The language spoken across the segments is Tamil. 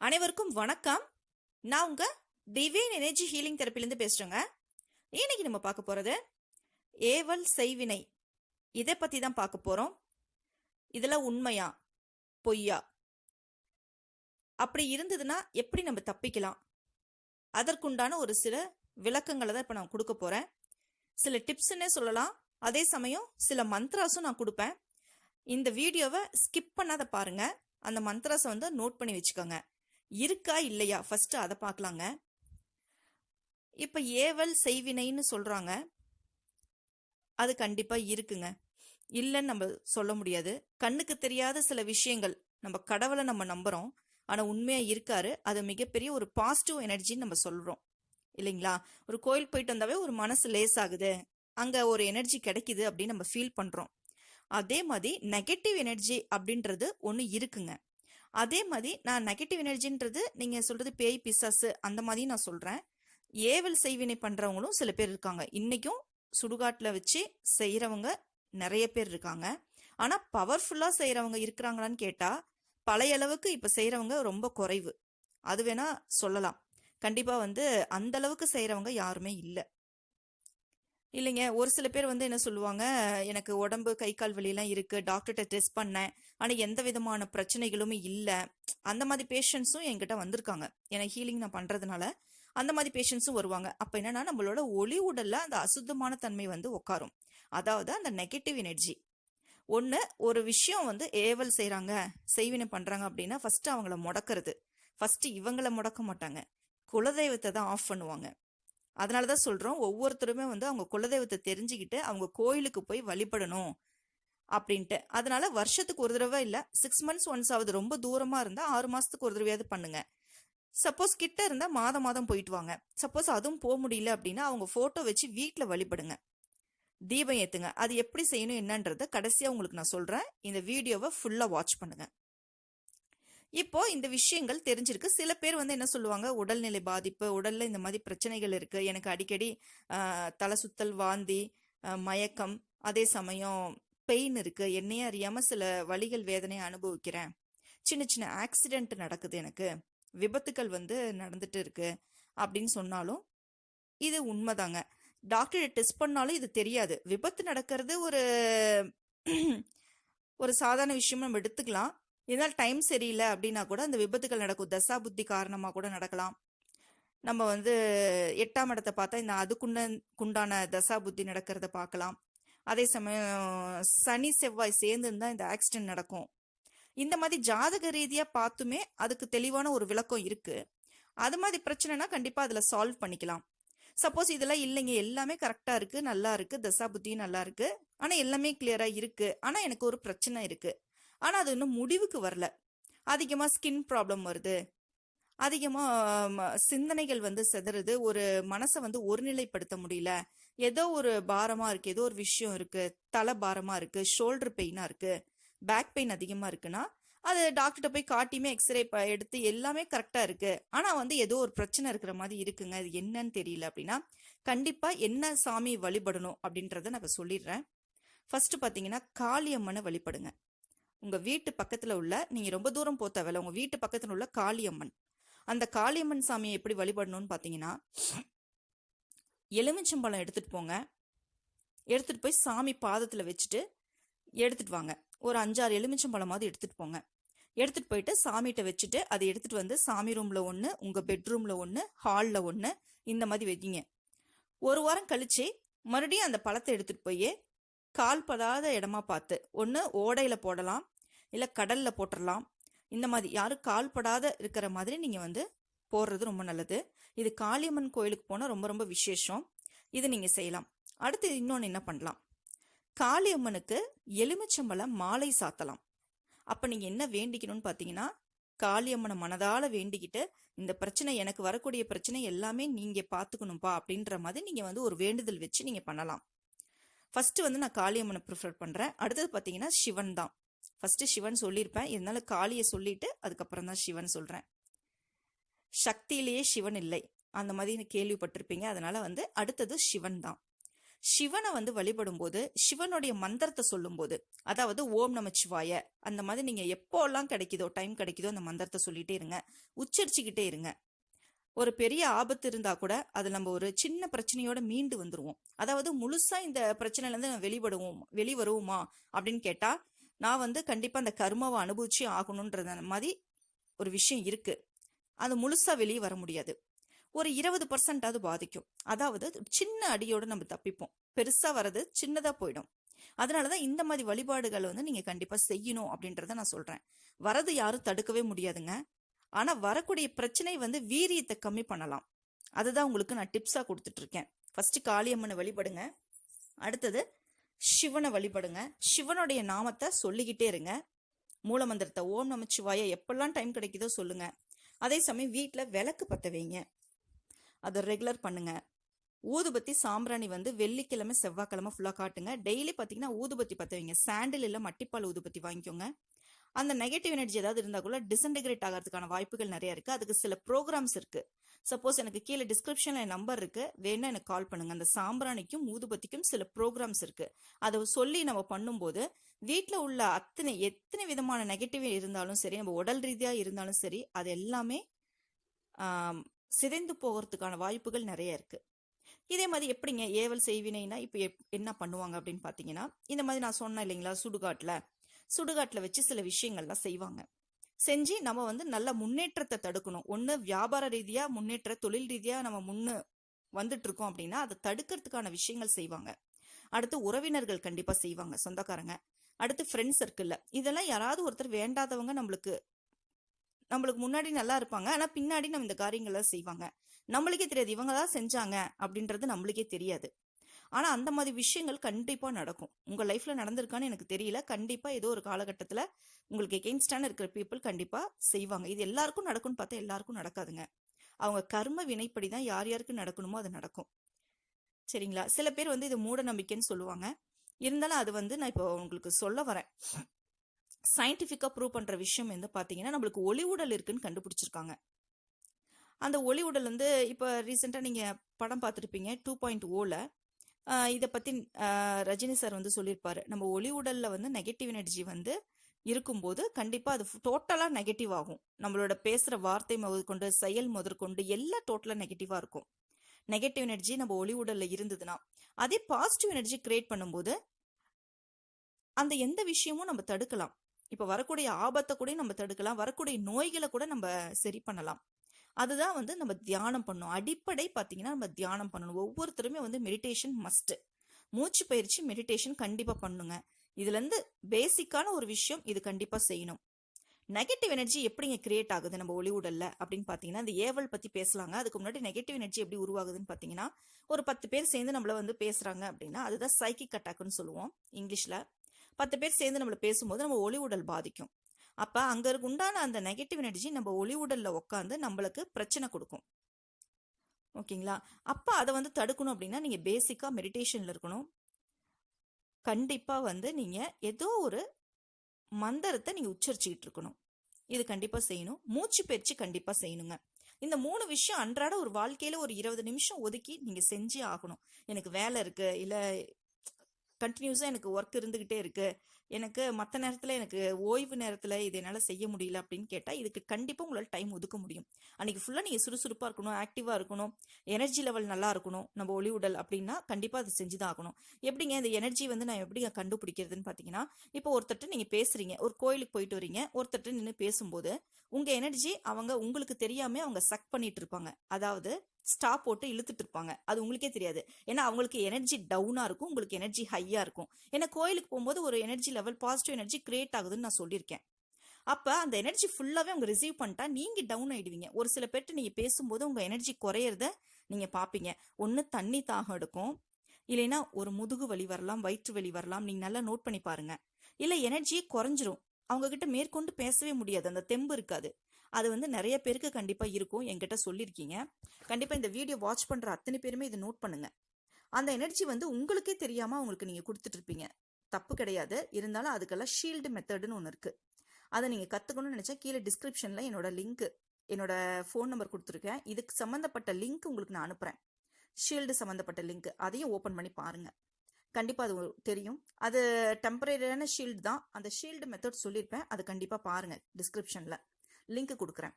அனைவருக்கும் வணக்கம். நான் உங்க டிவைன் எனர்ஜி ஹீலிங் தெரப்பிலேருந்து பேசுறேங்க. இன்னைக்கு நம்ம பார்க்க போறது ஏவல் செய்வினை. இதை பத்தி தான் பார்க்க போறோம். இதெல்லாம் உண்மையா? பொய்யா? அப்படி இருந்ததுன்னா எப்படி நம்ம தப்பிக்கலாம்? அதற்குண்டான ஒரு சில விளக்கங்களை தான் இப்போ நான் கொடுக்க போறேன். சில டிப்ஸ்ன்னே சொல்லலாம். அதே சமயம் சில மந்த்ராஸும் நான் கொடுப்பேன். இந்த வீடியோவை ஸ்கிப் பண்ணாத பாருங்க. அந்த மந்த்ராஸை வந்து நோட் பண்ணி வச்சுக்கோங்க. இருக்கா இல்லையா? ஃபஸ்ட்டு அதை பார்க்கலாங்க இப்போ ஏவல் செய்வினைன்னு சொல்கிறாங்க அது கண்டிப்பாக இருக்குங்க. இல்லைன்னு நம்ம சொல்ல முடியாது. கண்ணுக்கு தெரியாத சில விஷயங்கள் நம்ம கடவுளை நம்ம நம்புகிறோம் ஆனால் உண்மையாக இருக்காரு. அது மிகப்பெரிய ஒரு பாசிட்டிவ் எனர்ஜின்னு நம்ம சொல்கிறோம் இல்லைங்களா? ஒரு கோயில் போயிட்டு வந்தாவே ஒரு மனசு லேஸ் ஆகுது அங்கே ஒரு எனர்ஜி கிடைக்குது அப்படின்னு நம்ம ஃபீல் பண்ணுறோம் அதே மாதிரி நெகட்டிவ் எனர்ஜி அப்படின்றது ஒன்று இருக்குங்க. அதே மாதிரி நான் நெகட்டிவ் எனர்ஜின்றது நீங்கள் சொல்கிறது பேய் பிசாசு அந்த மாதிரி நான் சொல்கிறேன் ஏவல் செய்வினை பண்ணுறவங்களும் சில பேர் இருக்காங்க. இன்றைக்கும் சுடுகாட்டில் வச்சு செய்கிறவங்க நிறைய பேர் இருக்காங்க. ஆனால் பவர்ஃபுல்லாக செய்கிறவங்க இருக்கிறாங்களான்னு கேட்டால் பழைய அளவுக்கு இப்போ செய்கிறவங்க ரொம்ப குறைவு. அது வேணால் சொல்லலாம். கண்டிப்பாக வந்து அந்த அளவுக்கு யாருமே இல்லை. இல்லைங்க. ஒரு சில பேர் வந்து என்ன சொல்லுவாங்க எனக்கு உடம்பு கை கால் வலியெல்லாம் இருக்குது டாக்டர்கிட்ட டெஸ்ட் பண்ணேன். ஆனால் எந்த விதமான பிரச்சனைகளுமே இல்லை. அந்த மாதிரி பேஷண்ட்ஸும் என்கிட்ட வந்திருக்காங்க. ஏன்னா ஹீலிங் நான் பண்ணுறதுனால அந்த மாதிரி பேஷண்ட்ஸும் வருவாங்க. அப்போ என்னன்னா நம்மளோட ஒளி உடலில் அந்த அசுத்தமான தன்மை வந்து உட்காரும் அதாவது அந்த நெகட்டிவ் எனர்ஜி. ஒன்று ஒரு விஷயம் வந்து ஏவல் செய்கிறாங்க செய்வினை பண்ணுறாங்க அப்படின்னா ஃபஸ்ட்டு அவங்கள முடக்கிறது. ஃபஸ்ட்டு இவங்கள முடக்க மாட்டாங்க. குலதெய்வத்தை தான் ஆஃப் பண்ணுவாங்க. அதனால தான் சொல்கிறோம் ஒவ்வொருத்தருமே வந்து அவங்க குலதெய்வத்தை தெரிஞ்சுக்கிட்டு அவங்க கோயிலுக்கு போய் வழிபடணும் அப்படின்ட்டு. அதனால வருஷத்துக்கு ஒரு தடவை இல்லை சிக்ஸ் மந்த்ஸ் ஒன்ஸ் ஆகுது ரொம்ப தூரமாக இருந்தால் ஆறு மாதத்துக்கு ஒரு தடவையாவது பண்ணுங்க. சப்போஸ் கிட்ட இருந்தால் மாதம் மாதம் போயிட்டு வாங்க. சப்போஸ் அதுவும் போக முடியல அப்படின்னா அவங்க ஃபோட்டோ வச்சு வீட்டில் வழிபடுங்க. தீபம் ஏற்றுங்க அது எப்படி செய்யணும் என்னன்றதை கடைசியாக உங்களுக்கு நான் சொல்கிறேன் இந்த வீடியோவை ஃபுல்லாக வாட்ச் பண்ணுங்கள் இப்போ இந்த விஷயங்கள் தெரிஞ்சிருக்கு. சில பேர் வந்து என்ன சொல்லுவாங்க? உடல்நிலை பாதிப்பு உடல்ல இந்த மாதிரி பிரச்சனைகள் இருக்கு. எனக்கு அடிக்கடி தலை சுத்தல் வாந்தி மயக்கம் அதே சமயம் பெயின் இருக்கு. என்னையே அறியாம சில வழிகள் வேதனையை அனுபவிக்கிறேன். சின்ன சின்ன ஆக்சிடென்ட் நடக்குது எனக்கு. விபத்துக்கள் வந்து நடந்துட்டு இருக்கு அப்படின்னு சொன்னாலும் இது உண்மைதாங்க. டாக்டர் டெஸ்ட் பண்ணாலும் இது தெரியாது. விபத்து நடக்கிறது ஒரு ஒரு சாதாரண விஷயம் நம்ம எடுத்துக்கலாம். இதனால் டைம் சரியில்லை அப்படின்னா கூட அந்த விபத்துகள் நடக்கும். தசா புத்தி காரணமாக கூட நடக்கலாம். நம்ம வந்து எட்டாம் இடத்தை பார்த்தா இந்த அதுக்குண்ட குண்டான தசா புத்தி நடக்கிறத பார்க்கலாம். அதே சமயம் சனி செவ்வாய் சேர்ந்து இருந்தால் இந்த ஆக்சிடென்ட் நடக்கும். இந்த மாதிரி ஜாதக ரீதியாக பார்த்துமே அதுக்கு தெளிவான ஒரு விளக்கம் இருக்குது அது மாதிரி பிரச்சனைனா கண்டிப்பாக அதில் சால்வ் பண்ணிக்கலாம். சப்போஸ் இதெல்லாம் இல்லைங்க. எல்லாமே கரெக்டாக இருக்குது நல்லா இருக்குது தசா புத்தியும் நல்லா இருக்குது ஆனால் எல்லாமே கிளியராக இருக்குது ஆனால் எனக்கு ஒரு பிரச்சனை இருக்குது ஆனால் அது இன்னும் முடிவுக்கு வரல. அதிகமாக ஸ்கின் ப்ராப்ளம் வருது. அதிகமாக சிந்தனைகள் வந்து செதறுது. ஒரு மனசை வந்து ஒருநிலைப்படுத்த முடியல. ஏதோ ஒரு பாரமாக இருக்குது ஏதோ ஒரு விஷயம் இருக்குது தலை பாரமாக இருக்குது ஷோல்டர் பெயினாக இருக்குது பேக் பெயின் அதிகமாக இருக்குன்னா அது டாக்டர்கிட்ட போய் காட்டியுமே எக்ஸ்ரே எடுத்து எல்லாமே கரெக்டாக இருக்குது ஆனால் வந்து ஏதோ ஒரு பிரச்சனை இருக்கிற மாதிரி இருக்குங்க. அது என்னன்னு தெரியல அப்படின்னா கண்டிப்பாக என்ன சாமி வழிபடணும் அப்படின்றத நான் சொல்லிடுறேன். ஃபர்ஸ்ட் பார்த்தீங்கன்னா காளியம்மனை வழிபடுங்க. உங்க வீட்டு பக்கத்துல உள்ள நீங்க ரொம்ப தூரம் போக தேவையில்ல உங்க வீட்டு பக்கத்துல உள்ள காளியம்மன். அந்த காளியம்மன் சாமியை எப்படி வழிபடணும்னு பாத்தீங்கன்னா எலுமிச்சம்பழம் எடுத்துட்டு போங்க. எடுத்துட்டு போய் சாமி பாதத்துல வச்சுட்டு எடுத்துட்டு வாங்க. ஒரு அஞ்சாறு எலுமிச்சம்பழமாவது எடுத்துட்டு போங்க. எடுத்துட்டு போயிட்டு சாமிகிட்ட வச்சுட்டு அதை எடுத்துட்டு வந்து சாமி ரூம்ல ஒன்று உங்க பெட்ரூம்ல ஒன்று ஹாலில் ஒன்று இந்த மாதிரி வைக்கிங்க ஒரு வாரம் கழிச்சு மறுபடியும் அந்த பழத்தை எடுத்துட்டு போய் கால் படாத இடமா பார்த்து ஒன்று ஓடையில் போடலாம் இல்லை கடலில் போட்டுடலாம் இந்த மாதிரி யாரும் கால்படாத இருக்கிற மாதிரி நீங்கள் வந்து போடுறது ரொம்ப நல்லது. இது காளியம்மன் கோயிலுக்கு போனால் ரொம்ப ரொம்ப விசேஷம். இது நீங்கள் செய்யலாம். அடுத்து இன்னொன்று என்ன பண்ணலாம்? காளியம்மனுக்கு எலுமிச்சம்பழம் மாலை சாத்தலாம். அப்போ நீங்கள் என்ன வேண்டிக்கணும்னு பார்த்தீங்கன்னா காளியம்மனை மனதால வேண்டிக்கிட்டு இந்த பிரச்சனை எனக்கு வரக்கூடிய பிரச்சனை எல்லாமே நீங்கள் பார்த்துக்கணும்ப்பா அப்படின்ற மாதிரி நீங்கள் வந்து ஒரு வேண்டுதல் வச்சு நீங்கள் பண்ணலாம். ஃபர்ஸ்ட் வந்து நான் காளியம்மனை ப்ரிஃபர் பண்ணுறேன் அடுத்தது பார்த்தீங்கன்னா சிவன் தான். ஃபஸ்ட்டு சிவன் சொல்லியிருப்பேன் இருந்தாலும் காளியை சொல்லிட்டு அதுக்கப்புறம் தான் சிவன் சொல்கிறேன் சக்தியிலேயே சிவன் இல்லை. அந்த மாதிரி கேள்விப்பட்டிருப்பீங்க. அதனால வந்து அடுத்தது சிவன் தான். சிவனை வந்து வழிபடும்போது சிவனுடைய மந்திரத்தை சொல்லும்போது அதாவது ஓம் நமச்சிவாய அந்த மாதிரி நீங்கள் எப்போல்லாம் கிடைக்குதோ டைம் கிடைக்குதோ அந்த மந்திரத்தை சொல்லிகிட்டே இருங்க. உச்சரிச்சுக்கிட்டே இருங்க. ஒரு பெரிய ஆபத்து இருந்தால் கூட அது நம்ம ஒரு சின்ன பிரச்சனையோட மீண்டு வந்துடுவோம் அதாவது முழுசாக இந்த பிரச்சனையிலேருந்து நம்ம வெளிப்படுவோம் வெளிவருவோமா அப்படின்னு கேட்டால் நான் வந்து கண்டிப்பாக அந்த கர்மாவை அனுபவிச்சு ஆகணுன்றது மாதிரி ஒரு விஷயம் இருக்குது அது முழுசாக வெளியே வர முடியாது. ஒரு இருபது பர்சன்டாவது பாதிக்கும். அதாவது சின்ன அடியோடு நம்ம தப்பிப்போம். பெருசாக வர்றது சின்னதாக போயிடும். அதனாலதான் இந்த மாதிரி வழிபாடுகளை வந்து நீங்கள் கண்டிப்பாக செய்யணும் அப்படின்றத நான் சொல்கிறேன் வரது யாரும் தடுக்கவே முடியாதுங்க. ஆனால் வரக்கூடிய பிரச்சனை வந்து வீரியத்தை கம்மி பண்ணலாம். அதுதான் உங்களுக்கு நான் டிப்ஸாக கொடுத்துட்ருக்கேன் ஃபஸ்ட்டு காளியம்மனை வழிபடுங்க. அடுத்தது சிவனை வழிபடுங்க. சிவனுடைய நாமத்தை சொல்லிக்கிட்டே இருங்க. மூலமந்திரத்தை ஓம் நமச்சிவாய எப்பெல்லாம் டைம் கிடைக்குதோ சொல்லுங்க. அதே சமயம் வீட்டில் விளக்கு பற்ற வைங்க. அதை ரெகுலர் பண்ணுங்க. ஊதுபத்தி சாம்பிராணி வந்து வெள்ளிக்கிழமை செவ்வாய்க்கிழமை ஃபுல்லாக காட்டுங்க. டெய்லி பார்த்தீங்கன்னா ஊதுபத்தி பற்ற வைங்க. சாண்டில் இல்லை மட்டிப்பால் ஊதுபத்தி வாங்கிக்கோங்க. அந்த நெகட்டிவ் எனர்ஜி ஏதாவது இருந்தால் கூட டிசன்டிகிரேட் ஆகிறதுக்கான வாய்ப்புகள் நிறைய இருக்கு. அதுக்கு சில ப்ரோக்ராம்ஸ் இருக்கு. சப்போஸ் எனக்கு கீழே டிஸ்கிரிப்ஷன்ல என் நம்பர் இருக்கு. வேணா எனக்கு கால் பண்ணுங்க. அந்த சாம்பிராணிக்கும் ஊதுபத்திக்கும் சில ப்ரோக்ராம்ஸ் இருக்கு. அதை சொல்லி நம்ம பண்ணும்போது வீட்டில் உள்ள அத்தனை எத்தனை விதமான நெகட்டிவ் இருந்தாலும் சரி நம்ம உடல் ரீதியாக இருந்தாலும் சரி அது எல்லாமே சிதைந்து போகிறதுக்கான வாய்ப்புகள் நிறைய இருக்கு. இதே மாதிரி எப்படிங்க ஏவல் செய்வினைனா இப்போ என்ன பண்ணுவாங்க அப்படின்னு பார்த்தீங்கன்னா இந்த மாதிரி நான் சொன்னேன் இல்லைங்களா சுடுகாட்டில். சுடுகாட்டில் வச்சு சில விஷயங்கள்லாம் செய்வாங்க. செஞ்சு நம்ம வந்து நல்ல முன்னேற்றத்தை தடுக்கணும். ஒன்று வியாபார ரீதியாக முன்னேற்ற தொழில் ரீதியாக நம்ம முன்னு வந்துட்டு இருக்கோம் அப்படின்னா அதை தடுக்கிறதுக்கான விஷயங்கள் செய்வாங்க. அடுத்து உறவினர்கள் கண்டிப்பாக செய்வாங்க சொந்தக்காரங்க. அடுத்து ஃப்ரெண்ட்ஸ் சர்க்கிளில் இதெல்லாம் யாராவது ஒருத்தர் வேண்டாதவங்க நம்மளுக்கு நம்மளுக்கு முன்னாடி நல்லா இருப்பாங்க. ஆனால் பின்னாடி நம்ம இந்த காரியங்களை செய்வாங்க. நம்மளுக்கே தெரியாது இவங்க தான் செஞ்சாங்க அப்படின்றது நம்மளுக்கே தெரியாது. ஆனால் அந்த மாதிரி விஷயங்கள் கண்டிப்பாக நடக்கும். உங்கள் லைஃப்பில் நடந்திருக்கான்னு எனக்கு தெரியல. கண்டிப்பாக ஏதோ ஒரு காலகட்டத்தில் உங்களுக்கு எகெயின்ஸ்டான இருக்கிற பீப்புள் கண்டிப்பாக செய்வாங்க. இது எல்லாருக்கும் நடக்கும்னு பார்த்தா எல்லாருக்கும் நடக்காதுங்க. அவங்க கர்ம வினைப்படி தான் யார் யாருக்கு நடக்கணுமோ அது நடக்கும். சரிங்களா? சில பேர் வந்து இது மூட நம்பிக்கைன்னு சொல்லுவாங்க. இருந்தாலும் அது வந்து நான் இப்போ உங்களுக்கு சொல்ல வரேன். சயின்டிஃபிக்காக ப்ரூவ் பண்ணுற விஷயம் வந்து பார்த்தீங்கன்னா நம்மளுக்கு ஒளி உடல் இருக்குன்னு கண்டுபிடிச்சிருக்காங்க. அந்த ஒளி உடல் வந்து இப்போ ரீசெண்டாக நீங்கள் படம் பார்த்துருப்பீங்க டூ பாயிண்ட் ஓவில் இதை பற்றி ரஜினி சார் வந்து சொல்லியிருப்பாரு நம்ம ஒளி உடலில் வந்து நெகட்டிவ் எனர்ஜி வந்து இருக்கும்போது கண்டிப்பாக அது டோட்டலாக நெகட்டிவ் ஆகும். நம்மளோட பேசுகிற வார்த்தை முதற்கொண்டு செயல் முதற்கொண்டு எல்லாம் டோட்டலாக நெகட்டிவாக இருக்கும். நெகட்டிவ் எனர்ஜி நம்ம ஒளி உடலில் இருந்ததுன்னா அதே பாசிட்டிவ் எனர்ஜி கிரியேட் பண்ணும்போது அந்த எந்த விஷயமும் நம்ம தடுக்கலாம். இப்போ வரக்கூடிய ஆபத்தை கூட நம்ம தடுக்கலாம். வரக்கூடிய நோய்களை கூட நம்ம சரி பண்ணலாம். அதுதான் வந்து நம்ம தியானம் பண்ணணும். அடிப்படை பார்த்தீங்கன்னா நம்ம தியானம் பண்ணணும். ஒவ்வொருத்தருமே வந்து மெடிடேஷன் மஸ்ட்டு மூச்சு பயிற்சி மெடிடேஷன் கண்டிப்பாக பண்ணுங்க. இதுலேருந்து பேசிக்கான ஒரு விஷயம் இது கண்டிப்பாக செய்யணும். நெகட்டிவ் எனர்ஜி எப்படிங்க கிரியேட் ஆகுது நம்ம ஒளி அப்படின்னு பார்த்தீங்கன்னா இந்த ஏவல் பற்றி பேசலாங்க. அதுக்கு முன்னாடி நெகட்டிவ் எனர்ஜி எப்படி உருவாகுதுன்னு பார்த்தீங்கன்னா ஒரு பத்து பேர் சேர்ந்து நம்மள வந்து பேசுகிறாங்க அப்படின்னா அதுதான் சைக்கிக் அட்டாக்னு சொல்லுவோம் இங்கிலீஷில். பத்து பேர் சேர்ந்து நம்மளை பேசும்போது நம்ம ஒளி உடல் பாதிக்கும். அப்போ அங்கே இருக்க உண்டான அந்த நெகட்டிவ் எனர்ஜி நம்ம ஒளி உடலில் உட்காந்து நம்மளுக்கு பிரச்சனை கொடுக்கும். ஓகேங்களா? அப்போ அதை வந்து தடுக்கணும் அப்படின்னா நீங்கள் பேசிக்காக மெடிடேஷனில் இருக்கணும். கண்டிப்பாக வந்து நீங்கள் ஏதோ ஒரு மந்திரத்தை நீங்கள் உச்சரிச்சுக்கிட்டு இருக்கணும். இது கண்டிப்பாக செய்யணும். மூச்சு பயிற்சி கண்டிப்பாக செய்யணுங்க. இந்த மூணு விஷயம் அன்றாட ஒரு வாழ்க்கையில் ஒரு இருபது நிமிஷம் ஒதுக்கி நீங்கள் செஞ்சே ஆகணும். எனக்கு வேலை இருக்குது இல்லை கண்டினியூஸாக எனக்கு ஒர்க் இருந்துக்கிட்டே இருக்குது எனக்கு மற்ற நேரத்தில் எனக்கு ஓய்வு நேரத்தில் இது என்னால் செய்ய முடியல அப்படின்னு கேட்டால் இதுக்கு கண்டிப்பாக உங்களால் டைம் ஒதுக்க முடியும். அன்றைக்கி ஃபுல்லாக நீங்கள் சுறுசுறுப்பாக இருக்கணும் ஆக்டிவாக இருக்கணும் எனர்ஜி லெவல் நல்லா இருக்கணும் நம்ம ஒளி உடல் அப்படின்னா கண்டிப்பாக அது செஞ்சு தான் ஆகணும். எப்படிங்க இந்த எனர்ஜி வந்து நான் எப்படி கண்டுபிடிக்கிறதுன்னு பார்த்தீங்கன்னா இப்போ ஒருத்தட்ட நீங்கள் பேசுகிறீங்க ஒரு கோயிலுக்கு போயிட்டு வரீங்க ஒருத்தட்ட நின்று பேசும்போது உங்கள் எனர்ஜி அவங்க உங்களுக்கு தெரியாமல் அவங்க சக் பண்ணிட்டு இருப்பாங்க. அதாவது ஸ்டாப் போட்டு இழுத்துட்டு இருப்பாங்க. அது உங்களுக்கே தெரியாது. ஏன்னா அவங்களுக்கு எனர்ஜி டவுனாக இருக்கும் உங்களுக்கு எனர்ஜி ஹையாக இருக்கும். ஏன்னா கோயிலுக்கு போகும்போது ஒரு energy level positive energy create ஆகுதுன்னு நான் சொல்லியிருக்கேன். அப்போ அந்த எனர்ஜி ஃபுல்லாகவே அவங்க ரிசீவ் பண்ணிட்டா நீங்கள் டவுன் ஆகிடுவீங்க ஒரு சில பேர்ட்டு நீங்கள் பேசும்போது உங்கள் எனர்ஜி குறையிறத நீங்கள் பார்ப்பீங்க ஒன்று தண்ணி தாகம் எடுக்கும். இல்லைன்னா ஒரு முதுகு வலி வரலாம் வயிற்று வலி வரலாம் நீங்கள் நல்லா நோட் பண்ணி பாருங்க. இல்லை எனர்ஜியே குறைஞ்சிரும். அவங்கக்கிட்ட மேற்கொண்டு பேசவே முடியாது. அந்த தெம்பு இருக்காது. அது வந்து நிறைய பேருக்கு கண்டிப்பாக இருக்கும் என்கிட்ட சொல்லியிருக்கீங்க கண்டிப்பாக இந்த வீடியோ வாட்ச் பண்ணுற அத்தனை பேருமே இதை நோட் பண்ணுங்க. அந்த எனர்ஜி வந்து உங்களுக்கே தெரியாமல் அவங்களுக்கு நீங்கள் கொடுத்துட்ருப்பீங்க தப்பு கிடையாது. இருந்தாலும் அதுக்கெல்லாம் ஷீல்டு மெத்தடுன்னு ஒன்று இருக்குது அதை நீங்கள் கற்றுக்கணும்னு நினச்சா கீழே டிஸ்கிரிப்ஷனில் என்னோட லிங்க் என்னோட ஃபோன் நம்பர் கொடுத்துருக்கேன். இதுக்கு சம்மந்தப்பட்ட லிங்க் உங்களுக்கு நான் அனுப்புகிறேன் ஷீல்டு சம்மந்தப்பட்ட லிங்க் அதையும் ஓப்பன் பண்ணி பாருங்க. கண்டிப்பாக அது தெரியும். அது டெம்பரரியான ஷீல்டு தான். அந்த ஷீல்டு மெத்தட் சொல்லியிருப்பேன் அது கண்டிப்பாக பாருங்கள் டிஸ்கிரிப்ஷனில் லிங்க் கொடுக்குறேன்.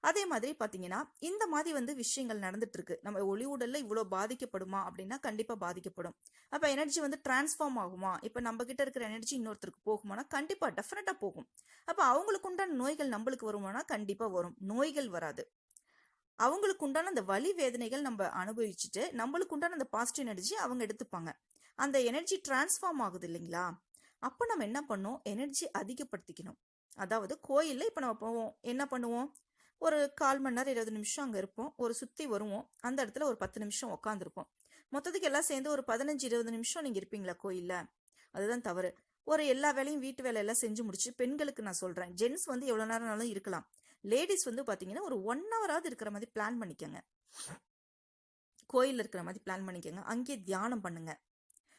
அதே மாதிரி பார்த்தீங்கன்னா இந்த மாதிரி வந்து விஷயங்கள் நடந்துட்டு இருக்கு நம்ம ஒளி உடல்ல இவ்வளோ பாதிக்கப்படுமா அப்படின்னா கண்டிப்பாக பாதிக்கப்படும். அப்போ எனர்ஜி வந்து டிரான்ஸ்ஃபார்ம் ஆகுமா? இப்போ நம்ம கிட்ட இருக்கிற எனர்ஜி இன்னொருத்தருக்கு போகுமானா கண்டிப்பாக டெஃபினட்டாக போகும். அப்போ அவங்களுக்கு உண்டான நோய்கள் நம்மளுக்கு வருமானா கண்டிப்பாக வரும். நோய்கள் வராது. அவங்களுக்கு உண்டான அந்த வலி வேதனைகள் நம்ம அனுபவிச்சுட்டு நம்மளுக்கு உண்டான அந்த பாசிட்டிவ் எனர்ஜி அவங்க எடுத்துப்பாங்க. அந்த எனர்ஜி டிரான்ஸ்ஃபார்ம் ஆகுது இல்லைங்களா? அப்போ நம்ம என்ன பண்ணோம் எனர்ஜி அதிகப்படுத்திக்கணும். அதாவது கோயிலில் இப்போ நம்ம போவோம். என்ன பண்ணுவோம்? ஒரு கால் மணி நேரம் இருபது நிமிஷம் அங்கே இருப்போம். ஒரு சுற்றி வருவோம். அந்த இடத்துல ஒரு பத்து நிமிஷம் உட்காந்துருப்போம் மொத்தத்துக்கு எல்லாம் சேர்ந்து ஒரு பதினஞ்சு இருபது நிமிஷம் நீங்கள் இருப்பீங்களா கோயிலில்? அதுதான் தவறு. ஒரு எல்லா வேலையும் வீட்டு வேலையெல்லாம் செஞ்சு முடிச்சு பெண்களுக்கு நான் சொல்கிறேன் ஜென்ஸ் வந்து எவ்வளோ நேரம்னாலும் இருக்கலாம். லேடிஸ் வந்து பார்த்தீங்கன்னா ஒரு ஒன் ஹவராவது இருக்கிற மாதிரி பிளான் பண்ணிக்கோங்க. கோயிலில் இருக்கிற மாதிரி பிளான் பண்ணிக்கோங்க. அங்கேயே தியானம் பண்ணுங்க.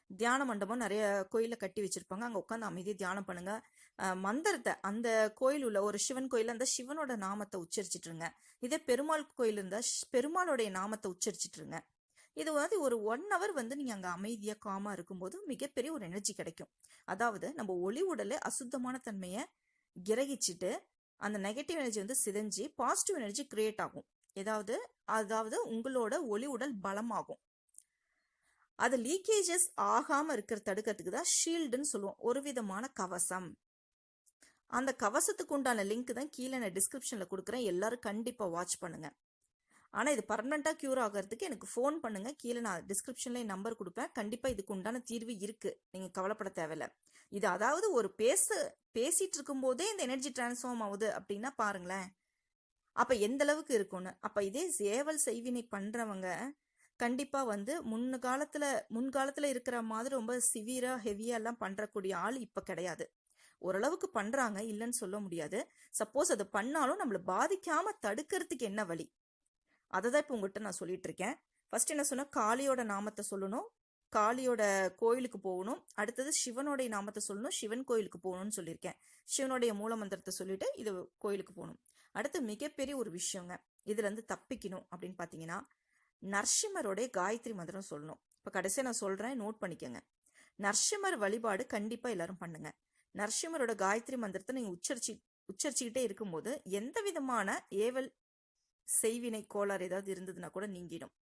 தியான மண்டபம் நிறைய கோயிலில் கட்டி வச்சிருப்பாங்க. அங்கே உட்காந்து அமைதியாக தியானம் பண்ணுங்கள் மந்திரத்தை அந்த கோயில் உள்ள ஒரு சிவன் கோயில் அந்த சிவனோட நாமத்தை உச்சரிச்சிட்டுருங்க இதே பெருமாள் கோயில் இருந்தால் பெருமாளுடைய நாமத்தை உச்சரிச்சிட்டுருங்க இது வந்து ஒரு ஒன் ஹவர் வந்து நீங்கள் அங்கே அமைதியாக காமாக இருக்கும்போது மிகப்பெரிய ஒரு எனர்ஜி கிடைக்கும். அதாவது நம்ம ஒளி உடலை அசுத்தமான தன்மையை கிரகிச்சிட்டு அந்த நெகட்டிவ் எனர்ஜி வந்து சிதைஞ்சு பாசிட்டிவ் எனர்ஜி கிரியேட் ஆகும். ஏதாவது அதாவது உங்களோட ஒளி உடல் பலமாகும். அது லீக்கேஜஸ் ஆகாம இருக்கிற தடுக்கிறதுக்கு தான் ஷீல்டுன்னு சொல்லுவோம். ஒரு விதமான கவசம் அந்த கவசத்துக்கு உண்டான லிங்க் தான் கீழே நான் டிஸ்கிரிப்ஷனில் கொடுக்குறேன். எல்லாரும் கண்டிப்பாக வாட்ச் பண்ணுங்க. ஆனால் இது பர்மனெண்ட்டாக க்யூர் ஆகிறதுக்கு எனக்கு ஃபோன் பண்ணுங்க. கீழே நான் டிஸ்கிரிப்ஷனில் நம்பர் கொடுப்பேன். கண்டிப்பாக இதுக்கு உண்டான தீர்வு இருக்கு. நீங்கள் கவலைப்பட தேவையில்ல. இது அதாவது ஒரு பேச பேசிட்டு இருக்கும்போதே இந்த எனர்ஜி டிரான்ஸ்ஃபார்ம் ஆகுது அப்படின்னா பாருங்களேன். அப்போ எந்த அளவுக்கு இருக்கும்னு. அப்போ இதே சேவல் செய்வினை பண்ணுறவங்க கண்டிப்பாக வந்து முன்னு காலத்தில் முன்காலத்தில் இருக்கிற மாதிரி ரொம்ப சிவியராக ஹெவியாக எல்லாம் பண்ணுறக்கூடிய ஆள் இப்போ கிடையாது. ஓரளவுக்கு பண்ணுறாங்க இல்லைன்னு சொல்ல முடியாது. சப்போஸ் அது பண்ணாலும் நம்மளை பாதிக்காமல் தடுக்கிறதுக்கு என்ன வழி? அதை தான் இப்போ உங்கள்கிட்ட நான் சொல்லிட்டு இருக்கேன். ஃபர்ஸ்ட் என்ன சொன்னால் காளியோட நாமத்தை சொல்லணும். காளியோட கோயிலுக்கு போகணும். அடுத்தது சிவனுடைய நாமத்தை சொல்லணும். சிவன் கோயிலுக்கு போகணும்னு சொல்லியிருக்கேன். சிவனுடைய மூல மந்திரத்தை சொல்லிட்டு இது கோயிலுக்கு போகணும். அடுத்து மிகப்பெரிய ஒரு விஷயங்க. இதுலேருந்து தப்பிக்கணும் அப்படின்னு பார்த்தீங்கன்னா நரசிம்மருடைய காயத்ரி மந்திரம் சொல்லணும். இப்போ கடைசியாக நான் சொல்கிறேன் நோட் பண்ணிக்கோங்க. நரசிம்மர் வழிபாடு கண்டிப்பாக எல்லாரும் பண்ணுங்க. நரசிம்மரோட காயத்ரி மந்திரத்தை நீங்கள் உச்சரிச்சு உச்சரிச்சுக்கிட்டே இருக்கும்போது எந்த விதமான ஏவல் செய்வினை கோளாறு ஏதாவது இருந்ததுன்னா கூட நீங்கிடும்.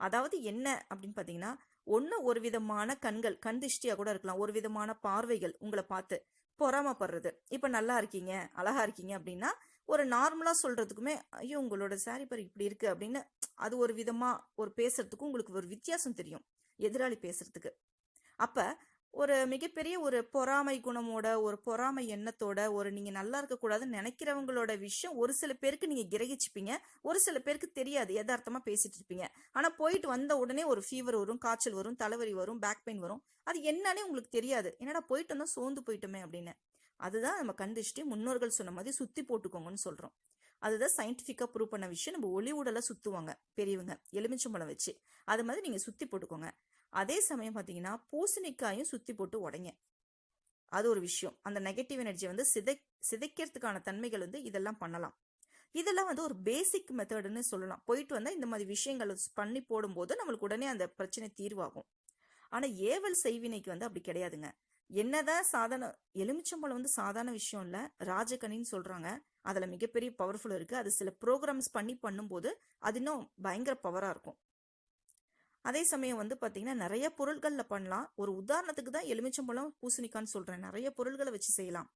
அதாவது என்ன அப்படின்னு பார்த்தீங்கன்னா ஒன்று ஒரு விதமான கண்கள் கண் திஷ்டியாக கூட இருக்கலாம். ஒரு விதமான பார்வைகள் உங்களை பார்த்து பொறாமப்படுறது. இப்போ நல்லா இருக்கீங்க அழகா இருக்கீங்க அப்படின்னா ஒரு நார்மலாக சொல்கிறதுக்குமே ஐயோ உங்களோட சாரி பர் இப்படி இருக்கு அப்படின்னு அது ஒரு விதமாக ஒரு பேசுறதுக்கும் உங்களுக்கு ஒரு வித்தியாசம் தெரியும் எதிராளி பேசுறதுக்கு. அப்போ ஒரு மிகப்பெரிய ஒரு பொறாமை குணமோட ஒரு பொறாமை எண்ணத்தோட ஒரு நீங்கள் நல்லா இருக்கக்கூடாதுன்னு நினைக்கிறவங்களோட விஷயம் ஒரு சில பேருக்கு நீங்கள் கிரகிச்சுப்பீங்க. ஒரு சில பேருக்கு தெரியாது யதார்த்தமா பேசிட்டு இருப்பீங்க. ஆனால் போயிட்டு வந்த உடனே ஒரு ஃபீவர் வரும் காய்ச்சல் வரும் தலைவலி வரும் பேக் பெயின் வரும். அது என்னன்னே உங்களுக்கு தெரியாது. என்னடா போயிட்டு வந்தா சோர்ந்து போயிட்டோமே அப்படின்னு. அதுதான் நம்ம கண்டிச்சுட்டு முன்னோர்கள் சொன்ன மாதிரி சுத்தி போட்டுக்கோங்கன்னு சொல்றோம். அதுதான் சயின்டிஃபிக்காக ப்ரூவ் பண்ண விஷயம். நம்ம ஒளி உடலை சுத்துவாங்க பெரியவங்க. எலுமிச்சம்பழம் வச்சு. அது மாதிரி நீங்க சுத்தி போட்டுக்கோங்க. அதே சமயம் பார்த்தீங்கன்னா பூசணிக்காயும் சுத்தி போட்டு உடைங்க. அது ஒரு விஷயம். அந்த நெகட்டிவ் எனர்ஜி வந்து சிதை சிதைக்கிறதுக்கான தன்மைகள் வந்து இதெல்லாம் பண்ணலாம். இதெல்லாம் வந்து ஒரு பேசிக் மெத்தடுன்னு சொல்லலாம். போயிட்டு வந்தால் இந்த மாதிரி விஷயங்கள் பண்ணி போடும்போது நம்மளுக்கு உடனே அந்த பிரச்சனை தீர்வாகும். ஆனால் ஏவல் செய்வினைக்கு வந்து அப்படி கிடையாதுங்க. என்னதான் சாதாரண எலுமிச்சம்பழம் வந்து சாதாரண விஷயம் இல்லை. ராஜகனின்னு சொல்றாங்க. அதுல மிகப்பெரிய பவர்ஃபுல் இருக்கு. அது சில ப்ரோக்ராம்ஸ் பண்ணி பண்ணும்போது அது இன்னும் பயங்கர பவரா இருக்கும். அதே சமயம் வந்து பார்த்தீங்கன்னா நிறைய பொருள்களில் பண்ணலாம். ஒரு உதாரணத்துக்கு தான் எலுமிச்சம்பழம் பூசணிக்கான்னு சொல்கிறேன் நிறைய பொருள்களை வச்சு செய்யலாம்.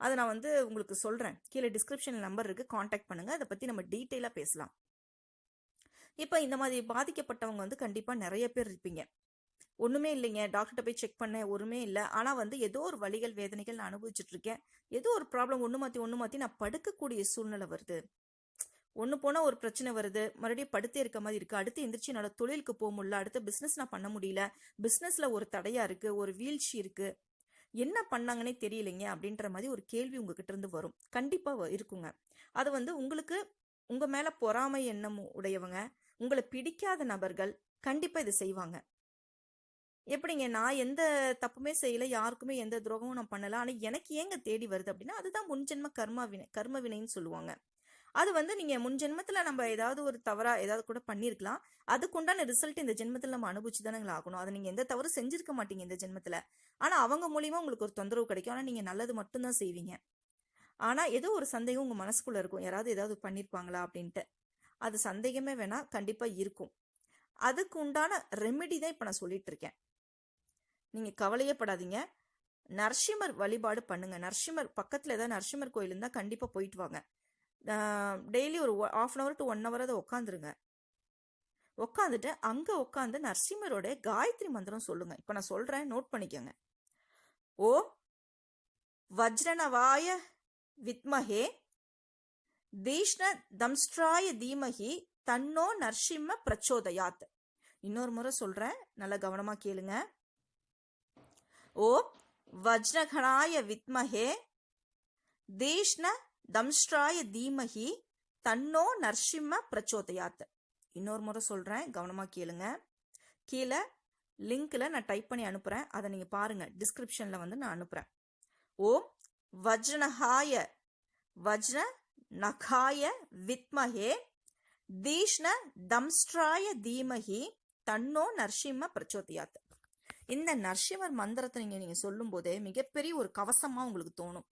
அதை நான் வந்து உங்களுக்கு சொல்கிறேன் கீழே டிஸ்கிரிப்ஷன் நம்பர் இருக்குது காண்டாக்ட் பண்ணுங்கள் அதை பற்றி நம்ம டீட்டெயிலாக பேசலாம். இப்போ இந்த மாதிரி பாதிக்கப்பட்டவங்க வந்து கண்டிப்பாக நிறைய பேர் இருப்பீங்க. ஒன்றுமே இல்லைங்க. டாக்டர்கிட்ட போய் செக் பண்ணேன். ஒன்றுமே இல்லை. ஆனால் வந்து ஏதோ ஒரு வழிகள் வேதனைகள் நான் அனுபவிச்சுட்ருக்கேன் ஏதோ ஒரு ப்ராப்ளம் ஒன்று மாற்றி ஒன்று மாற்றி நான் படுக்கக்கூடிய சூழ்நிலை வருது. ஒன்று போனால் ஒரு பிரச்சனை வருது. மறுபடியும் படுத்தே இருக்க மாதிரி இருக்குது அடுத்து எந்திரிச்சு என்னோட தொழிலுக்கு போக முடியல. அடுத்து பிஸ்னஸ் நான் பண்ண முடியல. பிஸ்னஸில் ஒரு தடையாக இருக்குது ஒரு வீழ்ச்சி இருக்குது என்ன பண்ணாங்கன்னே தெரியலைங்க அப்படின்ற மாதிரி ஒரு கேள்வி உங்ககிட்ட இருந்து வரும். கண்டிப்பாக இருக்குங்க. அது வந்து உங்களுக்கு உங்கள் மேலே பொறாமை எண்ணம் உடையவங்க உங்களை பிடிக்காத நபர்கள் கண்டிப்பாக இதை செய்வாங்க. எப்படிங்க? நான் எந்த தப்புமே செய்யல. யாருக்குமே எந்த துரோகமும் நான் பண்ணல. ஆனால் எனக்கு ஏங்க தேடி வருது அப்படின்னா அதுதான் முன்ஜென்ம கர்மா வினை கர்ம வினைன்னு சொல்லுவாங்க. அது வந்து நீங்க முன் ஜென்மத்துல நம்ம ஏதாவது ஒரு தவறா ஏதாவது கூட பண்ணியிருக்கலாம் அதுக்குண்டான ரிசல்ட் இந்த ஜென்மத்துல நம்ம அனுபவிச்சு தானே ஆகணும். அதை நீங்க எந்த தவறு செஞ்சிருக்க மாட்டீங்க இந்த ஜென்மத்துல. ஆனா அவங்க மூலியமா உங்களுக்கு ஒரு தொந்தரவு கிடைக்கும். ஆனா நீங்க நல்லது மட்டும்தான் செய்வீங்க. ஆனா ஏதோ ஒரு சந்தேகம் உங்க மனசுக்குள்ள இருக்கும். யாராவது ஏதாவது பண்ணிருப்பாங்களா அப்படின்ட்டு. அது சந்தேகமே வேணா கண்டிப்பா இருக்கும். அதுக்கு உண்டான ரெமெடி தான் இப்ப நான் சொல்லிட்டு இருக்கேன். நீங்க கவலையே படாதீங்க. நரசிம்மர் வழிபாடு பண்ணுங்க. நரசிம்மர் பக்கத்துல ஏதாவது நரசிம்மர் கோயில் இருந்தா கண்டிப்பா போயிட்டு வாங்க. டெய்லி ஒரு half an hour to one hour அதை உட்காந்துருங்க உட்காந்துட்டு அங்கே உட்காந்து நரசிம்மரோட காயத்ரி மந்திரம் சொல்லுங்க. இப்போ நான் சொல்கிறேன் நோட் பண்ணிக்கோங்க. ஓ வஜ்ரணவாய வித்மஹே தீஷ்ண தம்ஸ்ட்ராய தீமஹி தன்னோ நர்சிம்ம பிரச்சோதயாத். இன்னொரு முறை சொல்றேன் நல்லா கவனமா கேளுங்க. ஓ வஜ்ரகணாய வித்மஹே தீஷ்ண தம்ஸ்ட்ராய தீமஹி தன்னோ நர்சிம்ம பிரச்சோதயாத். இன்னொரு முறை சொல்றேன் கவனமாக கேளுங்க. கீழே லிங்க்ல நான் டைப் பண்ணி அனுப்புறேன். அதை நீங்க பாருங்க. டிஸ்கிரிப்ஷன்ல வந்து நான் அனுப்புறேன். ஓம் வஜ்ரனஹாய வஜ்ர நகாய வித்மஹே தீஷ்ண தம்ஸ்ட்ராய தீமஹி தன்னோ நரசிம்ம பிரச்சோதியாத். இந்த நரசிம்மர் மந்திரத்தை நீங்க நீங்க சொல்லும் போதே மிகப்பெரிய ஒரு கவசமா உங்களுக்கு தோணும்.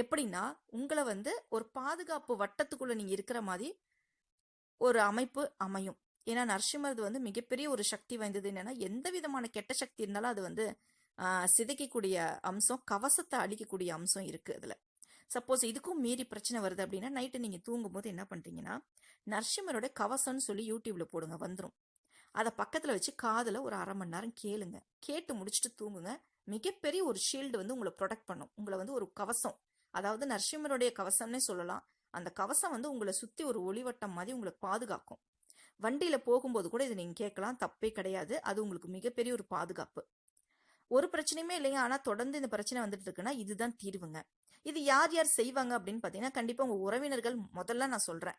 எப்படின்னா உங்களை வந்து ஒரு பாதுகாப்பு வட்டத்துக்குள்ள நீங்க இருக்கிற மாதிரி ஒரு அமைப்பு அமையும். ஏன்னா நரசிம்மரது வந்து மிகப்பெரிய ஒரு சக்தி வாய்ந்தது என்னன்னா எந்த விதமான கெட்ட சக்தி இருந்தாலும் அது வந்து சிதைக்கக்கூடிய அம்சம் கவசத்தை அழிக்கக்கூடிய அம்சம் இருக்கு அதுல. சப்போஸ் இதுக்கும் மீறி பிரச்சனை வருது அப்படின்னா நைட்டு நீங்க தூங்கும்போது என்ன பண்றீங்கன்னா நரசிம்மரோட கவசம்னு சொல்லி யூடியூப்ல போடுங்க வந்துடும் அதை பக்கத்துல வச்சு காதுல ஒரு அரை மணி நேரம் கேளுங்க. கேட்டு முடிச்சுட்டு தூங்குங்க. மிகப்பெரிய ஒரு ஷீல்டு வந்து உங்களை ப்ரொடெக்ட் பண்ணும். உங்களை வந்து ஒரு கவசம் அதாவது நரசிம்மருடைய கவசம்னே சொல்லலாம். அந்த கவசம் வந்து உங்களை சுற்றி ஒரு ஒளிவட்டம் மாதிரி உங்களை பாதுகாக்கும். வண்டியில் போகும்போது கூட இதை நீங்கள் கேட்கலாம். தப்பே கிடையாது. அது உங்களுக்கு மிகப்பெரிய ஒரு பாதுகாப்பு. ஒரு பிரச்சனையுமே இல்லைங்க. ஆனால் தொடர்ந்து இந்த பிரச்சனை வந்துட்டு இருக்குன்னா இதுதான் தீர்வுங்க. இது யார் யார் செய்வாங்க அப்படின்னு பார்த்தீங்கன்னா கண்டிப்பாக உங்கள் உறவினர்கள் முதல்ல நான் சொல்கிறேன்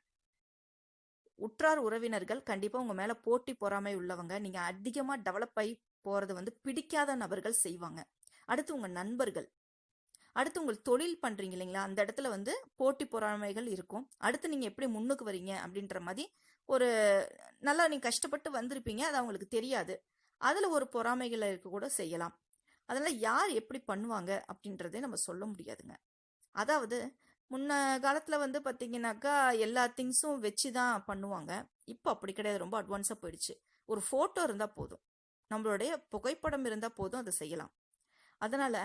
உற்றார் உறவினர்கள் கண்டிப்பாக உங்கள் மேலே போட்டி பொறாமை உள்ளவங்க. நீங்கள் அதிகமாக டெவலப் ஆகி போகிறது வந்து பிடிக்காத நபர்கள் செய்வாங்க. அடுத்து உங்கள் நண்பர்கள். அடுத்து உங்கள் தொழில் பண்ணுறீங்க இல்லைங்களா? அந்த இடத்துல வந்து போட்டி பொறாமைகள் இருக்கும். அடுத்து நீங்கள் எப்படி முன்னுக்கு வரீங்க அப்படின்ற மாதிரி ஒரு நல்லா நீங்கள் கஷ்டப்பட்டு வந்திருப்பீங்க. அது அவங்களுக்கு தெரியாது. அதில் ஒரு பொறாமைகளை இருக்க கூட செய்யலாம். அதனால் யார் எப்படி பண்ணுவாங்க அப்படின்றதே நம்ம சொல்ல முடியாதுங்க. அதாவது முன்ன காலத்தில் வந்து பார்த்தீங்கன்னாக்கா எல்லா திங்ஸும் வச்சு தான் பண்ணுவாங்க. இப்போ அப்படி கிடையாது. ரொம்ப அட்வான்ஸாக போயிடுச்சு. ஒரு ஃபோட்டோ இருந்தால் போதும். நம்மளுடைய புகைப்படம் இருந்தால் போதும் அதை செய்யலாம். அதனால்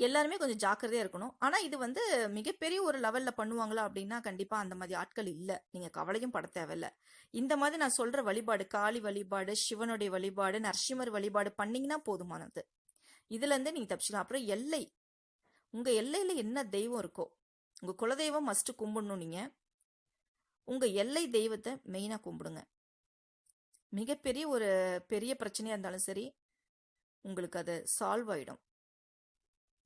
எல்லாருமே கொஞ்சம் ஜாக்கிரதையாக இருக்கணும். ஆனால் இது வந்து மிகப்பெரிய ஒரு லெவலில் பண்ணுவாங்களா அப்படின்னா கண்டிப்பாக அந்த மாதிரி ஆட்கள் இல்லை. நீங்கள் கவலையும் பட தேவையில்ல. இந்த மாதிரி நான் சொல்கிற வழிபாடு காளி வழிபாடு சிவனுடைய வழிபாடு நரசிம்மர் வழிபாடு பண்ணிங்கன்னா போதுமானது. இதுலேருந்து நீங்கள் தப்பிச்சிக்கலாம். அப்புறம் எல்லை. உங்கள் எல்லையில் என்ன தெய்வம் இருக்கோ உங்கள் குலதெய்வம் மஸ்ட்டு கும்பிடணும் நீங்கள் உங்கள் எல்லை தெய்வத்தை மெயினாக கும்பிடுங்க. மிகப்பெரிய ஒரு பெரிய பிரச்சனையாக இருந்தாலும் சரி உங்களுக்கு அது சால்வ் ஆகிடும்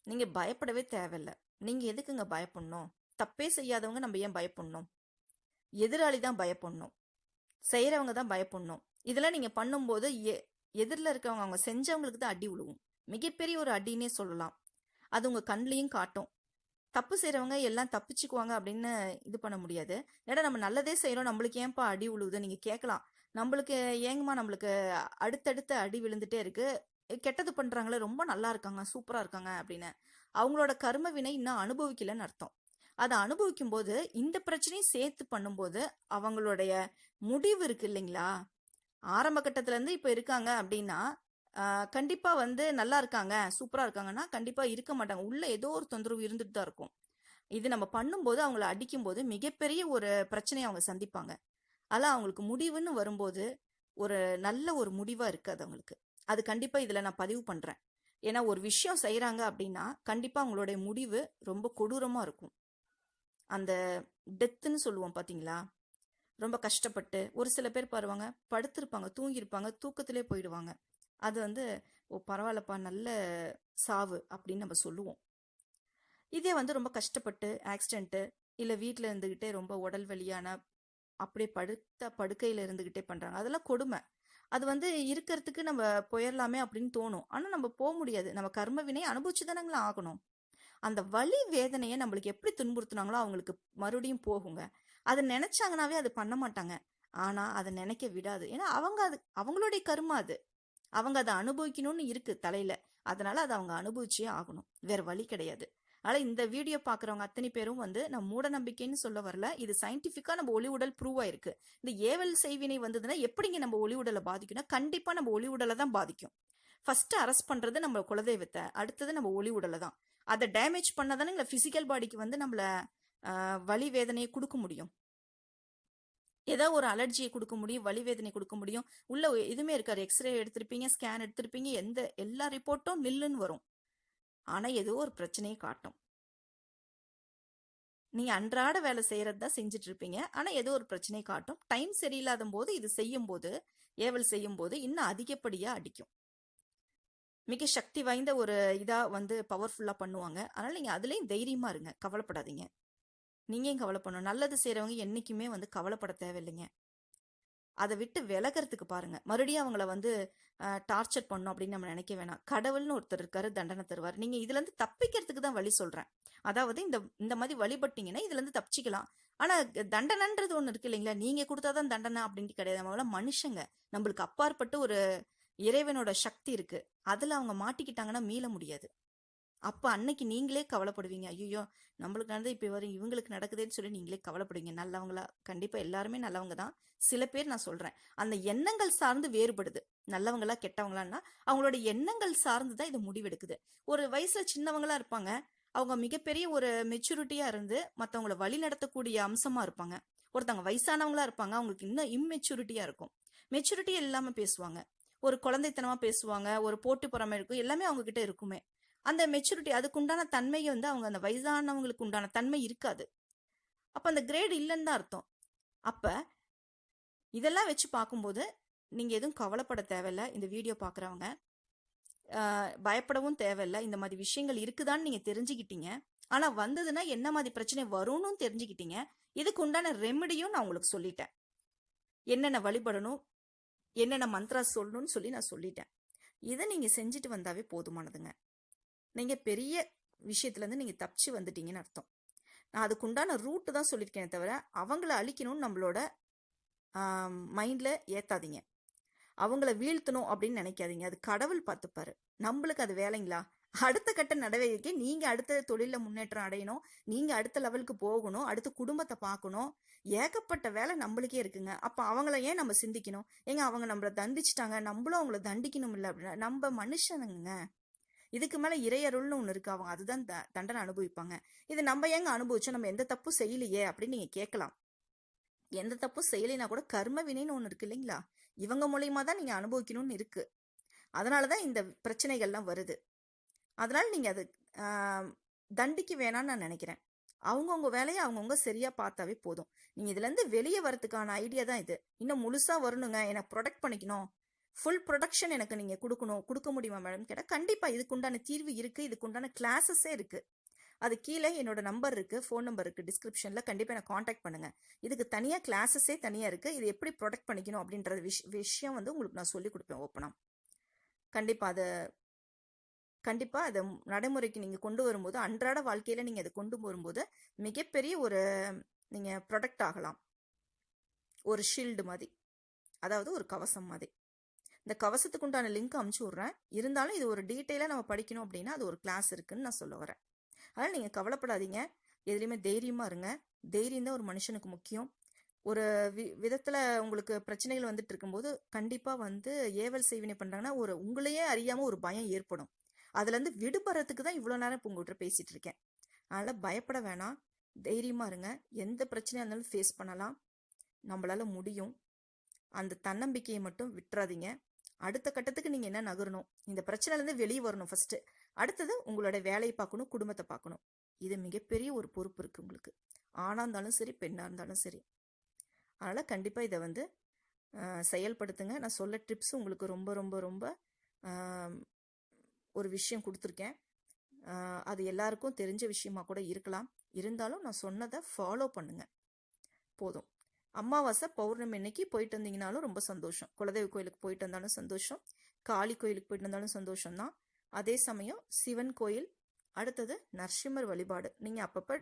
நீங்க பயப்படவே தேவையில்ல. நீங்க எதுக்குங்க பயப்படணும்? தப்பே செய்யாதவங்க நம்ம ஏன் பயப்படணும்? எதிராளி தான் பயப்படணும். செய்யறவங்க தான் பயப்படணும். இதெல்லாம் நீங்க பண்ணும்போது எ- எதிரில் இருக்கவங்க அவங்க செஞ்சவங்களுக்கு தான் அடி விழுவும் மிகப்பெரிய ஒரு அடின்னே சொல்லலாம். அது உங்க கண்லேயும் காட்டும். தப்பு செய்கிறவங்க எல்லாம் தப்பிச்சுக்குவாங்க அப்படின்னு இது பண்ண முடியாது. ஏன்னா நம்ம நல்லதே செய்கிறோம் நம்மளுக்கு ஏன்பா அடி விழுவுது நீங்க கேட்கலாம் நம்மளுக்கு ஏங்கம்மா நம்மளுக்கு அடுத்தடுத்த அடி விழுந்துட்டே இருக்கு. கெட்டது பண்றாங்களே ரொம்ப நல்லா இருக்காங்க சூப்பரா இருக்காங்க அப்படின்னு. அவங்களோட கர்ம வினை இன்னும் அனுபவிக்கலன்னு அர்த்தம். அதை அனுபவிக்கும் போது இந்த பிரச்சனையும் சேர்த்து பண்ணும்போது அவங்களுடைய முடிவு இருக்கு இல்லைங்களா? ஆரம்ப கட்டத்துல இருந்து இப்ப இருக்காங்க அப்படின்னா கண்டிப்பாக கண்டிப்பா வந்து நல்லா இருக்காங்க சூப்பரா இருக்காங்கன்னா கண்டிப்பா இருக்க மாட்டாங்க. உள்ள ஏதோ ஒரு தொந்தரவு இருந்துட்டு தான் இருக்கும். இது நம்ம பண்ணும்போது அவங்கள அடிக்கும்போது மிகப்பெரிய ஒரு பிரச்சனையை அவங்க சந்திப்பாங்க. அதெல்லாம் அவங்களுக்கு முடிவுன்னு வரும்போது ஒரு நல்ல ஒரு முடிவா இருக்காது அவங்களுக்கு. அது கண்டிப்பாக இதில் நான் பதிவு பண்ணுறேன் ஏன்னா ஒரு விஷயம் செய்கிறாங்க அப்படின்னா கண்டிப்பாக அவங்களுடைய முடிவு ரொம்ப கொடூரமாக இருக்கும். அந்த டெத்துன்னு சொல்லுவோம் பார்த்தீங்களா ரொம்ப கஷ்டப்பட்டு ஒரு சில பேர் பாருவாங்க படுத்திருப்பாங்க தூங்கியிருப்பாங்க தூக்கத்திலே போயிடுவாங்க. அது வந்து ஓ பரவாயில்லப்பா நல்ல சாவு அப்படின்னு நம்ம சொல்லுவோம். இதே வந்து ரொம்ப கஷ்டப்பட்டு ஆக்சிடென்ட்டு இல்லை வீட்டில் இருந்துக்கிட்டே ரொம்ப உடல் வலியான அப்படியே படுத்த படுக்கையில் இருந்துக்கிட்டே பண்ணுறாங்க அதெல்லாம் கொடுமை. அது வந்து இருக்கிறதுக்கு நம்ம போயிடலாமே அப்படின்னு தோணும். ஆனால் நம்ம போக முடியாது. நம்ம கர்ம வினை அனுபவிச்சு தானங்களா ஆகணும். அந்த வலி வேதனையை நம்மளுக்கு எப்படி துன்புறுத்துனாங்களோ அவங்களுக்கு மறுபடியும் போகுங்க. அதை நினைச்சாங்கனாவே அது பண்ண மாட்டாங்க. ஆனா அதை நினைக்க விடாது. ஏன்னா அவங்க அது அவங்களுடைய கருமா அது. அவங்க அதை அனுபவிக்கணும்னு இருக்கு தலையில. அதனால அதை அவங்க அனுபவிச்சே ஆகணும். வேற வழி கிடையாது. ஆனால் இந்த வீடியோ பார்க்குறவங்க அத்தனை பேரும் வந்து நான் மூட நம்பிக்கைன்னு சொல்ல வரல. இது சயின்டிஃபிக்காக நம்ம ஒளி உடல் ப்ரூவ் ஆயிருக்கு இந்த ஏவல் செய்வினை வந்ததுன்னா எப்படிங்க நம்ம ஒளி உடலை பாதிக்கும்னா கண்டிப்பாக நம்ம ஒளி உடலை தான் பாதிக்கும். ஃபர்ஸ்ட் அரெஸ்ட் பண்ணுறது நம்ம குலதெய்வத்தை அடுத்தது நம்ம ஒளி உடலை தான். அதை டேமேஜ் பண்ணாதானே இந்த ஃபிசிக்கல் பாடிக்கு வந்து நம்மளை வலி வேதனையை கொடுக்க முடியும். ஏதோ ஒரு அலர்ஜியை கொடுக்க முடியும் வலி வேதனை கொடுக்க முடியும். உள்ள எதுவுமே இருக்காது. எக்ஸ்ரே எடுத்திருப்பீங்க ஸ்கேன் எடுத்திருப்பீங்க எந்த எல்லா ரிப்போர்ட்டும் நில்லுன்னு வரும். ஆனா ஏதோ ஒரு பிரச்சனையை காட்டும். நீங்கள் அன்றாட வேலை செய்கிறது தான் செஞ்சுட்டு இருப்பீங்க ஆனா ஏதோ ஒரு பிரச்சனையை காட்டும். டைம் சரியில்லாத போது இது செய்யும் போது ஏவல் செய்யும் போது இன்னும் அதிகப்படியா அடிக்கும். மிக சக்தி வாய்ந்த ஒரு இதா வந்து பவர்ஃபுல்லா பண்ணுவாங்க. அதனால நீங்க அதுலயும் தைரியமா இருங்க. கவலைப்படாதீங்க. நீங்க கவலைப்படணும்? நல்லது செய்கிறவங்க என்னைக்குமே வந்து கவலைப்பட தேவையில்லைங்க. அதை விட்டு விலகிறதுக்கு பாருங்க. மறுபடியும் அவங்கள வந்து டார்ச்சர் பண்ணும் அப்படின்னு நம்ம நினைக்க வேணாம். கடவுள்னு ஒருத்தர் இருக்காரு தண்டனை தருவார். நீங்க இதுல இருந்து தப்பிக்கிறதுக்கு தான் வழி சொல்றேன். அதாவது இந்த இந்த மாதிரி வழிபட்டீங்கன்னா இதுல இருந்து தப்பிச்சிக்கலாம். ஆனா தண்டனைன்றது ஒண்ணு இருக்கு இல்லைங்களா? நீங்க கொடுத்தாதான் தண்டனை அப்படின்ட்டு கிடையாது. நம்மள மனுஷங்க. நம்மளுக்கு அப்பாற்பட்டு ஒரு இறைவனோட சக்தி இருக்கு. அதுல அவங்க மாட்டிக்கிட்டாங்கன்னா மீள முடியாது. அப்போ அன்னைக்கு நீங்களே கவலைப்படுவீங்க. ஐயோ நம்மளுக்கு நடந்தது இப்போ வரும் இவங்களுக்கு நடக்குதேன்னு சொல்லி நீங்களே கவலைப்படுவீங்க. நல்லவங்களா கண்டிப்பாக எல்லாருமே நல்லவங்க தான். சில பேர் நான் சொல்கிறேன் அந்த எண்ணங்கள் சார்ந்து வேறுபடுது. நல்லவங்களா கெட்டவங்களான்னா அவங்களோட எண்ணங்கள் சார்ந்து தான் இது முடிவெடுக்குது. ஒரு வயசில் சின்னவங்களா இருப்பாங்க. அவங்க மிகப்பெரிய ஒரு மெச்சூரிட்டியாக இருந்து மற்றவங்கள வழி நடத்தக்கூடிய அம்சமாக இருப்பாங்க. ஒருத்தவங்க வயசானவங்களா இருப்பாங்க. அவங்களுக்கு இன்னும் இம்மெச்சூரிட்டியாக இருக்கும். மெச்சூரிட்டி இல்லாமல் பேசுவாங்க. ஒரு குழந்தைத்தனமாக பேசுவாங்க. ஒரு போட்டி பொறாமை இருக்கும். எல்லாமே அவங்க கிட்ட இருக்குமே. அந்த மெச்சூரிட்டி அதுக்குண்டான தன்மையை வந்து அவங்க அந்த வயதானவங்களுக்கு உண்டான தன்மை இருக்காது. அப்போ அந்த கிரேடு இல்லைன்னு தான் அர்த்தம். அப்போ இதெல்லாம் வச்சு பார்க்கும்போது நீங்கள் எதுவும் கவலைப்பட தேவையில்ல. இந்த வீடியோ பார்க்குறவங்க பயப்படவும் தேவையில்ல. இந்த மாதிரி விஷயங்கள் இருக்குதான்னு நீங்கள் தெரிஞ்சுக்கிட்டீங்க. ஆனால் வந்ததுன்னா என்ன மாதிரி பிரச்சனை வரும்னு தெரிஞ்சுக்கிட்டீங்க. இதுக்கு உண்டான ரெமெடியும் நான் உங்களுக்கு சொல்லிட்டேன். என்னென்ன வழிபடணும் என்னென்ன மந்த்ரா சொல்லணும்னு சொல்லி நான் சொல்லிட்டேன். இதை நீங்கள் செஞ்சுட்டு வந்தாவே போதுமானதுங்க. நீங்கள் பெரிய விஷயத்துலேருந்து நீங்கள் தப்பிச்சு வந்துட்டீங்கன்னு அர்த்தம். நான் அதுக்குண்டான ரூட்டு தான் சொல்லியிருக்கேனே தவிர அவங்கள அழிக்கணும்னு நம்மளோட மைண்டில் ஏற்றாதீங்க அவங்கள வீழ்த்தணும் அப்படின்னு நினைக்காதீங்க. அது கடவுள் பார்த்துப்பாரு. நம்மளுக்கு அது வேலைங்களா? அடுத்த கட்ட நடவடிக்கை நீங்க அடுத்த தொழில முன்னேற்றம் அடையணும். நீங்க அடுத்த லெவலுக்கு போகணும். அடுத்த குடும்பத்தை பார்க்கணும். ஏகப்பட்ட வேலை நம்மளுக்கே இருக்குங்க. அப்ப அவங்கள ஏன் நம்ம சிந்திக்கணும்? ஏங்க அவங்க நம்மள தண்டிச்சிட்டாங்க. நம்மளும் அவங்கள தண்டிக்கணும் இல்லை அப்படின்னா நம்ம மனுஷனுங்க. இதுக்கு மேல இறையருள்னு ஒண்ணு இருக்கு. அவங்க அதுதான் த- தண்டனை அனுபவிப்பாங்க. இது நம்ம ஏங்க அனுபவிச்சோம்? நம்ம எந்த தப்பும் செய்யலையே அப்படின்னு நீங்க கேட்கலாம். எந்த தப்பும் செய்யலைனா கூட கர்ம வினைன்னு ஒண்ணு இருக்கு இல்லைங்களா? இவங்க மூலியமா தான் நீங்க அனுபவிக்கணும்னு இருக்கு. அதனாலதான் இந்த பிரச்சனைகள்லாம் வருது. அதனால நீங்க அது தண்டிக்கு வேணாம்னு நான் நினைக்கிறேன். அவங்கவுங்க வேலையை அவங்கவுங்க சரியா பார்த்தாவே போதும். நீங்க இதுல இருந்து வெளியே வரதுக்கான ஐடியா தான் இது. இன்னும் முழுசா வரணுங்க. என்னை ப்ரொடெக்ட் பண்ணிக்கணும். ஃபுல் ப்ரொடக்ஷன் எனக்கு நீங்க கொடுக்கணும் கொடுக்க முடியுமா மேடம் கேட்டால் கண்டிப்பா இதுக்குண்டான தீர்வு இருக்கு இதுக்குண்டான கிளாஸஸே இருக்கு. அது கீழே என்னோட நம்பர் இருக்கு ஃபோன் நம்பர் இருக்கு டிஸ்கிரிப்ஷன்ல கண்டிப்பா எனக்கு காண்டாக்ட் பண்ணுங்க. இதுக்கு தனியா கிளாஸஸே தனியா இருக்கு இது எப்படி ப்ரொடெக்ட் பண்ணிக்கணும் அப்படின்ற விஷ் விஷயம் வந்து உங்களுக்கு நான் சொல்லி கொடுப்பேன் ஓப்பனா கண்டிப்பா அதை கண்டிப்பா அதை நடைமுறைக்கு நீங்க கொண்டு வரும்போது அன்றாட வாழ்க்கையில நீங்க அதை கொண்டு வரும்போது மிகப்பெரிய ஒரு நீங்க ப்ரொடெக்ட் ஆகலாம். ஒரு ஷீல்டு மாதிரி. அதாவது ஒரு கவசம் மாதிரி. இந்த கவசத்துக்கு உண்டான லிங்க் அமுச்சு விட்றேன். இருந்தாலும் இது ஒரு டீட்டெயிலாக நம்ம படிக்கணும் அப்படின்னா அது ஒரு கிளாஸ் இருக்குன்னு நான் சொல்ல வரேன். அதனால் நீங்கள் கவலைப்படாதீங்க. எதுலேயுமே தைரியமாக இருங்க. தைரியம் தான் ஒரு மனுஷனுக்கு முக்கியம். ஒரு வி விதத்தில் உங்களுக்கு பிரச்சனைகள் வந்துட்டு இருக்கும்போது கண்டிப்பாக வந்து ஏவல் செய்வினை பண்ணுறாங்கன்னா ஒரு உங்களையே அறியாமல் ஒரு பயம் ஏற்படும். அதுலேருந்து விடுபடுறதுக்கு தான் இவ்வளோ நேரம் இப்போ உங்கள்கிட்ட பேசிகிட்டு இருக்கேன். அதனால் பயப்பட வேணாம். தைரியமாக இருங்க. எந்த பிரச்சனையாக இருந்தாலும் ஃபேஸ் பண்ணலாம். நம்மளால முடியும். அந்த தன்னம்பிக்கையை மட்டும் விட்டுறாதீங்க. அடுத்த கட்டத்துக்கு நீங்க என்ன நகரணும்? இந்த பிரச்சனைல இருந்து வெளியே வரணும் ஃபர்ஸ்ட் அடுத்தது உங்களோட வேலையை பார்க்கணும் குடும்பத்தை பார்க்கணும். இது மிகப்பெரிய ஒரு பொறுப்பு இருக்கு உங்களுக்கு. ஆணா இருந்தாலும் சரி பெண்ணா இருந்தாலும் சரி. அதனால கண்டிப்பா இதை வந்து செயல்படுத்துங்க. நான் சொல்ல டிப்ஸ் உங்களுக்கு ரொம்ப ரொம்ப ரொம்ப ஒரு விஷயம் கொடுத்துருக்கேன். அது எல்லாருக்கும் தெரிஞ்ச விஷயமா கூட இருக்கலாம். இருந்தாலும் நான் சொன்னதை ஃபாலோ பண்ணுங்க. போதும். அமாவாசை பௌர்ணமி அன்னைக்கு போயிட்டு வந்தீங்கனாலும் ரொம்ப சந்தோஷம். குலதெய்வ கோயிலுக்கு போயிட்டு வந்தாலும் சந்தோஷம். காளி கோயிலுக்கு போயிட்டு வந்தாலும் சந்தோஷம் தான் அதே சமயம் சிவன் கோயில் அடுத்தது நரசிம்மர் வழிபாடு. நீங்கள் அப்பப்போ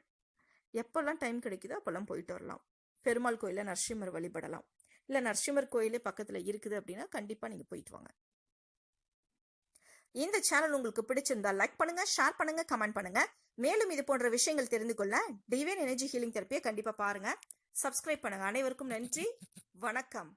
எப்போல்லாம் டைம் கிடைக்குதோ அப்போல்லாம் போயிட்டு வரலாம். பெருமாள் கோயிலில் நரசிம்மர் வழிபடலாம். இல்லை நரசிம்மர் கோயிலே பக்கத்தில் இருக்குது அப்படின்னா கண்டிப்பாக நீங்கள் போயிட்டு வாங்க. இந்த சேனல் உங்களுக்கு பிடிச்சிருந்தா லைக் பண்ணுங்க ஷேர் பண்ணுங்க கமெண்ட் பண்ணுங்க. மேலும் இது போன்ற விஷயங்கள் தெரிந்து கொள்ள டிவைன் எனர்ஜி ஹீலிங் தெரப்பியை கண்டிப்பா பாருங்க. சப்ஸ்கிரைப் பண்ணுங்க. அனைவருக்கும் நன்றி. வணக்கம்.